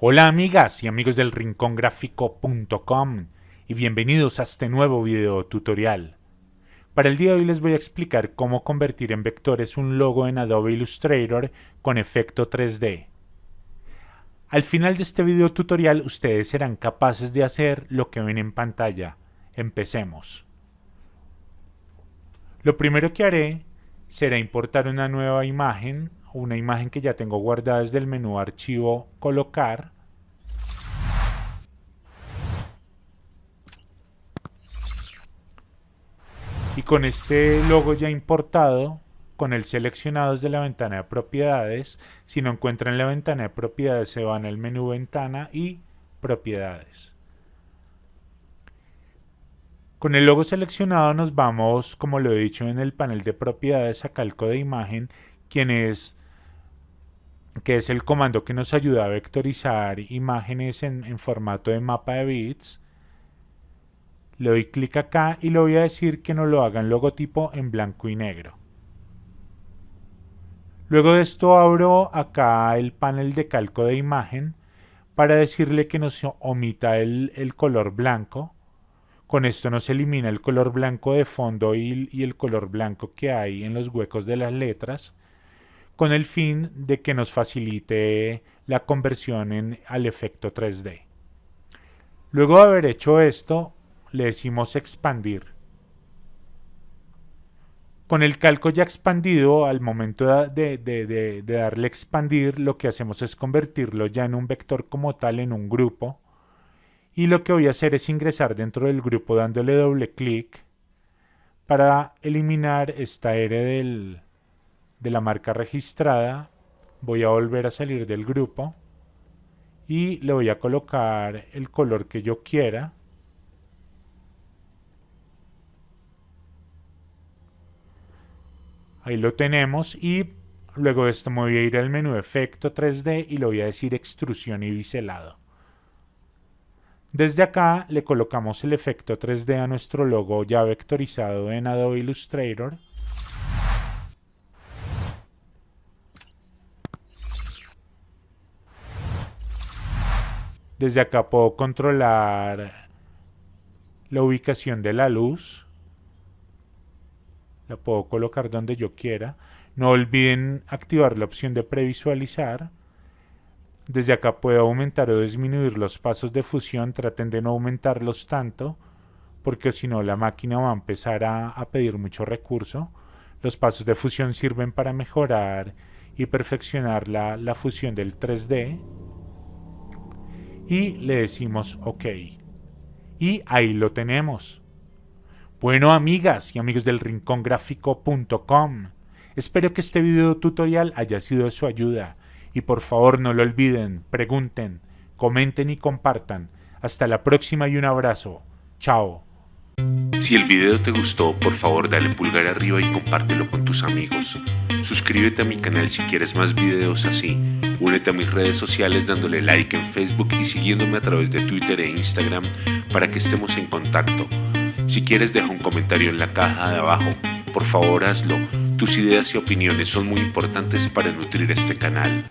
Hola amigas y amigos del rincongráfico.com y bienvenidos a este nuevo video tutorial. Para el día de hoy les voy a explicar cómo convertir en vectores un logo en Adobe Illustrator con efecto 3D. Al final de este video tutorial ustedes serán capaces de hacer lo que ven en pantalla. Empecemos. Lo primero que haré será importar una nueva imagen una imagen que ya tengo guardada desde el menú archivo colocar. Y con este logo ya importado con el seleccionado desde la ventana de propiedades. Si no encuentran la ventana de propiedades se van al menú ventana y propiedades. Con el logo seleccionado nos vamos, como lo he dicho en el panel de propiedades, a calco de imagen, quien es que es el comando que nos ayuda a vectorizar imágenes en, formato de mapa de bits. Le doy clic acá y le voy a decir que nos lo haga en logotipo en blanco y negro. Luego de esto abro acá el panel de calco de imagen para decirle que nos omita el, color blanco. Con esto nos elimina el color blanco de fondo y el color blanco que hay en los huecos de las letras con el fin de que nos facilite la conversión en, al efecto 3D. Luego de haber hecho esto, le decimos expandir. Con el calco ya expandido, al momento de, de, darle expandir, lo que hacemos es convertirlo ya en un vector como tal, en un grupo. Y lo que voy a hacer es ingresar dentro del grupo dándole doble clic para eliminar esta R del, de la marca registrada voy a volver a salir del grupo y le voy a colocar el color que yo quiera. Ahí lo tenemos y luego de esto me voy a ir al menú efecto 3D y le voy a decir extrusión y biselado. Desde acá le colocamos el efecto 3D a nuestro logo ya vectorizado en Adobe Illustrator Desde acá puedo controlar la ubicación de la luz. La puedo colocar donde yo quiera. No olviden activar la opción de previsualizar. Desde acá puedo aumentar o disminuir los pasos de fusión. Traten de no aumentarlos tanto porque si no la máquina va a empezar a, pedir mucho recurso. Los pasos de fusión sirven para mejorar y perfeccionar la, la fusión del 3D y le decimos OK. Y ahí lo tenemos. Bueno amigas y amigos del rincongráfico.com, espero que este video tutorial haya sido de su ayuda y por favor no lo olviden, pregunten, comenten y compartan. Hasta la próxima y un abrazo. Chao. Si el video te gustó, por favor dale pulgar arriba y compártelo con tus amigos. Suscríbete a mi canal si quieres más videos así. Únete a mis redes sociales dándole like en Facebook y siguiéndome a través de Twitter e Instagram para que estemos en contacto. Si quieres deja un comentario en la caja de abajo. Por favor hazlo. Tus ideas y opiniones son muy importantes para nutrir este canal.